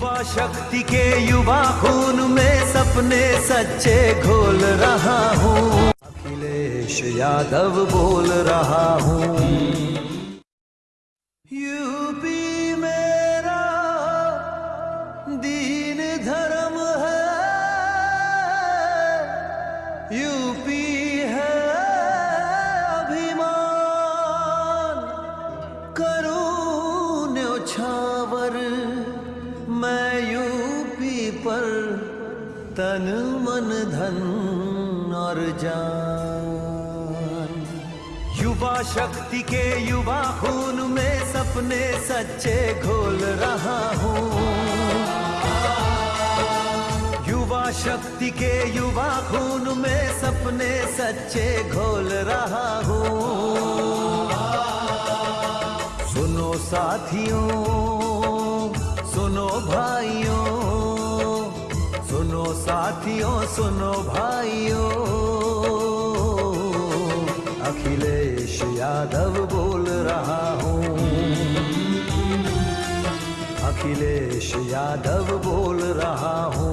युवा शक्ति के युवा खून में सपने सच्चे घोल रहा हूँ। अखिलेश यादव बोल रहा हूँ। यूपी मेरा दीन धर्म है। यूपी है अभिमान। करूँ न्योछावर तन मन धन और जान। युवा शक्ति के युवा खून में सपने सच्चे घोल रहा हूँ। युवा शक्ति के युवा खून में सपने सच्चे घोल रहा हूँ। सुनो साथियों, सुनो भाइयों सुनो साथियों सुनो भाइयों। अखिलेश यादव बोल रहा हूँ। अखिलेश यादव बोल रहा हूँ।